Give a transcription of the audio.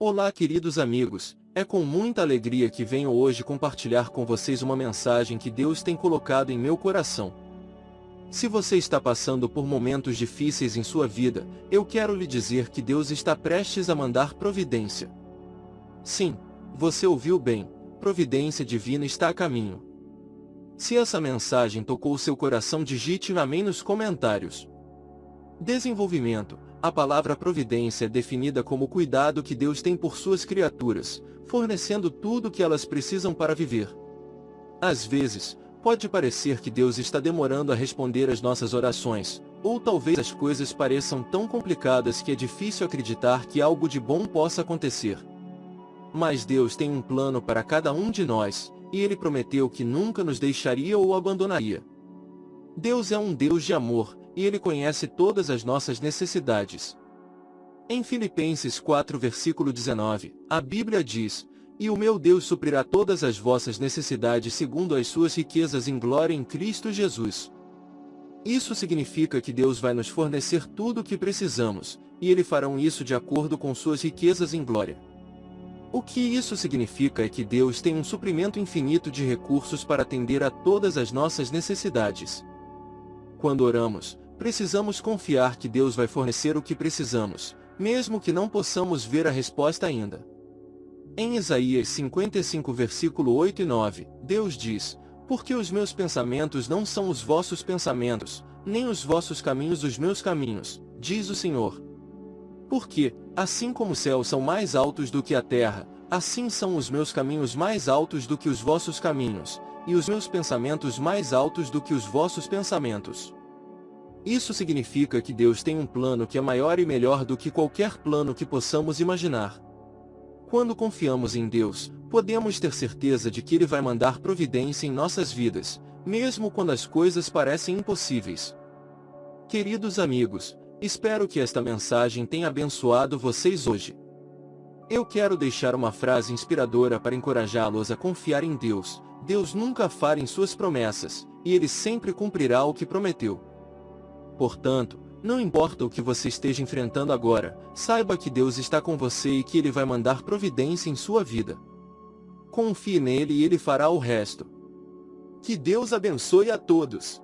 Olá queridos amigos, é com muita alegria que venho hoje compartilhar com vocês uma mensagem que Deus tem colocado em meu coração. Se você está passando por momentos difíceis em sua vida, eu quero lhe dizer que Deus está prestes a mandar providência. Sim, você ouviu bem, providência divina está a caminho. Se essa mensagem tocou seu coração digite amém nos comentários. Desenvolvimento a palavra providência é definida como o cuidado que Deus tem por suas criaturas, fornecendo tudo o que elas precisam para viver. Às vezes, pode parecer que Deus está demorando a responder às nossas orações, ou talvez as coisas pareçam tão complicadas que é difícil acreditar que algo de bom possa acontecer. Mas Deus tem um plano para cada um de nós, e Ele prometeu que nunca nos deixaria ou abandonaria. Deus é um Deus de amor, e Ele conhece todas as nossas necessidades. Em Filipenses 4 versículo 19, a Bíblia diz, E o meu Deus suprirá todas as vossas necessidades segundo as suas riquezas em glória em Cristo Jesus. Isso significa que Deus vai nos fornecer tudo o que precisamos, e Ele farão isso de acordo com suas riquezas em glória. O que isso significa é que Deus tem um suprimento infinito de recursos para atender a todas as nossas necessidades. Quando oramos, Precisamos confiar que Deus vai fornecer o que precisamos, mesmo que não possamos ver a resposta ainda. Em Isaías 55 versículo 8 e 9, Deus diz, Porque os meus pensamentos não são os vossos pensamentos, nem os vossos caminhos os meus caminhos, diz o Senhor. Porque, assim como os céus são mais altos do que a terra, assim são os meus caminhos mais altos do que os vossos caminhos, e os meus pensamentos mais altos do que os vossos pensamentos. Isso significa que Deus tem um plano que é maior e melhor do que qualquer plano que possamos imaginar. Quando confiamos em Deus, podemos ter certeza de que Ele vai mandar providência em nossas vidas, mesmo quando as coisas parecem impossíveis. Queridos amigos, espero que esta mensagem tenha abençoado vocês hoje. Eu quero deixar uma frase inspiradora para encorajá-los a confiar em Deus. Deus nunca falha em suas promessas, e Ele sempre cumprirá o que prometeu. Portanto, não importa o que você esteja enfrentando agora, saiba que Deus está com você e que Ele vai mandar providência em sua vida. Confie nele e Ele fará o resto. Que Deus abençoe a todos.